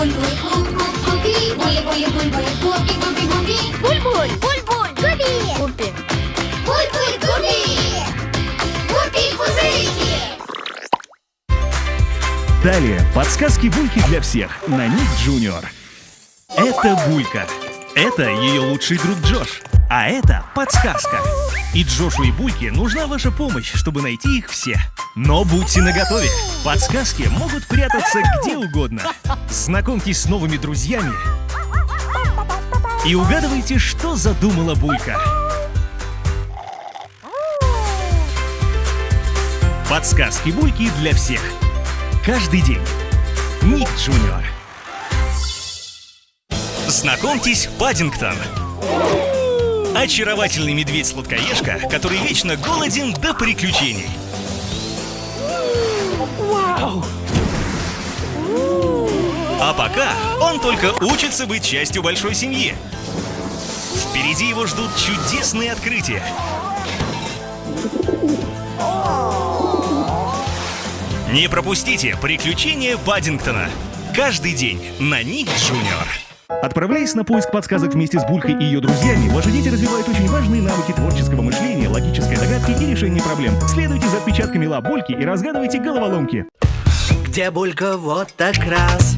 буль-буль, купи. Буль-буль-буль-буль, купи, купи, купи. Буль-буль, буль-буль, Губи! Губи! Буль-буль, купи. Купи пузырики. Далее подсказки Бульки для всех на Ник Джуниор. Это Булька. Это ее лучший друг Джош. А это подсказка. И Джошу и Бульке нужна ваша помощь, чтобы найти их все. Но будьте наготове. Подсказки могут прятаться где угодно. Знакомьтесь с новыми друзьями и угадывайте, что задумала Булька. Подсказки Бульки для всех. Каждый день. Ник Джуниор. Знакомьтесь, Паддингтон. Очаровательный медведь-сладкоежка, который вечно голоден до приключений. А пока он только учится быть частью большой семьи. Впереди его ждут чудесные открытия. Не пропустите приключения Паддингтона. Каждый день на Ник Джуниор. Отправляясь на поиск подсказок вместе с Булькой и ее друзьями, ваши дети развивают очень важные навыки творческого мышления, логической догадки и решения проблем. Следуйте за отпечатками лап Бульки и разгадывайте головоломки. Где Булька вот так раз